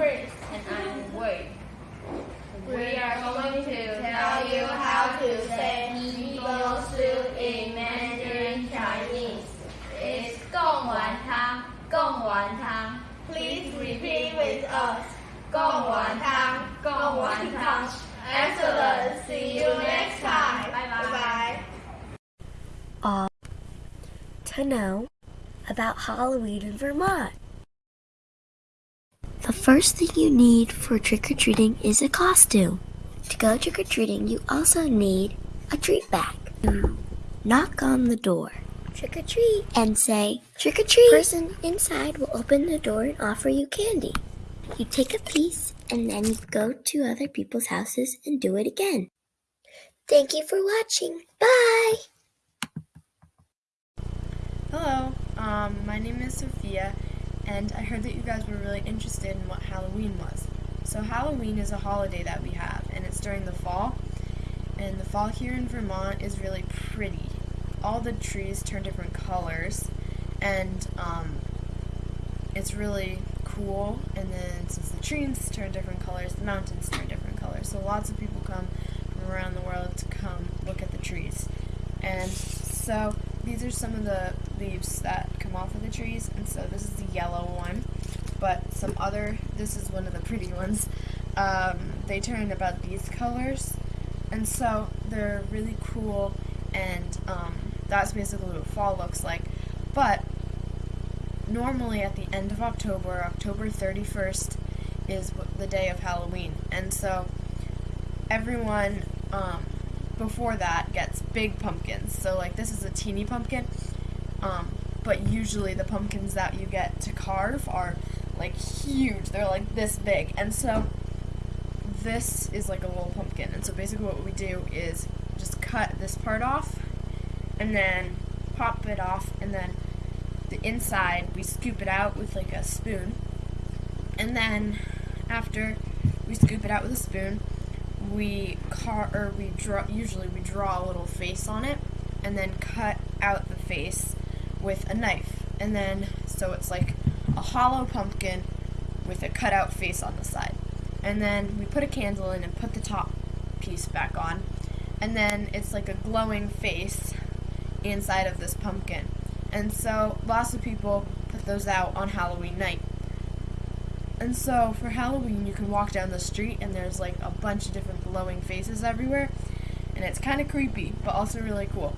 Chris. And I'm Wade. We are going to tell you how to say Nigosu in Mandarin Chinese. It's Gong Wan Tang, Gong Wan Tang. Please repeat with us. Gong Wan Tang, Gong Wan Tang. Excellent. See you next time. Bye bye. Uh, to know about Halloween in Vermont. The first thing you need for trick or treating is a costume. To go trick or treating, you also need a treat bag. You knock on the door, trick or treat, and say, trick or treat. person inside will open the door and offer you candy. You take a piece and then you go to other people's houses and do it again. Thank you for watching. Bye! Hello, um, my name is Sophia, and I heard that you guys were really interested in what Halloween was. So Halloween is a holiday that we have, and it's during the fall, and the fall here in Vermont is really pretty. All the trees turn different colors, and um, it's really cool, and then since the trees turn different colors, the mountains turn different colors, so lots of people come from around the world to come look at the trees. And so these are some of the leaves that come off of the trees, and so this is the yellow one, but some other, this is one of the pretty ones, um, they turn about these colors, and so they're really cool, and um, that's basically what fall looks like, but normally at the end of October, October 31st, is the day of Halloween, and so everyone um, before that gets big pumpkins. So like this is a teeny pumpkin, um, but usually the pumpkins that you get to carve are like huge. They're like this big, and so this is like a little pumpkin. And so basically what we do is just cut this part off, and then pop it off, and then the inside we scoop it out with like a spoon, and then after we scoop it out with a spoon, we car or we draw usually we draw a little face on it and then cut out the face with a knife. And then so it's like a hollow pumpkin with a cut out face on the side. And then we put a candle in and put the top piece back on. And then it's like a glowing face inside of this pumpkin. And so lots of people put those out on Halloween night. And so for Halloween, you can walk down the street and there's like a bunch of different glowing faces everywhere. And it's kind of creepy, but also really cool.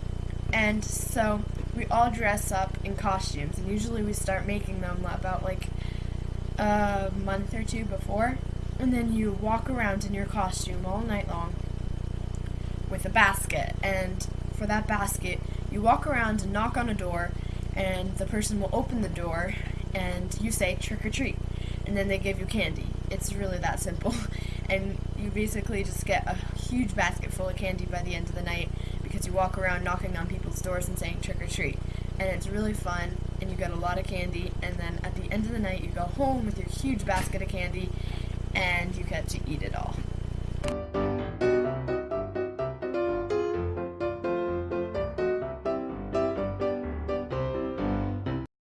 And so we all dress up in costumes. And usually we start making them about like a month or two before. And then you walk around in your costume all night long with a basket. And for that basket, you walk around and knock on a door. And the person will open the door and you say trick or treat and then they give you candy. It's really that simple. And you basically just get a huge basket full of candy by the end of the night because you walk around knocking on people's doors and saying trick or treat. And it's really fun and you get a lot of candy and then at the end of the night you go home with your huge basket of candy and you get to eat it all.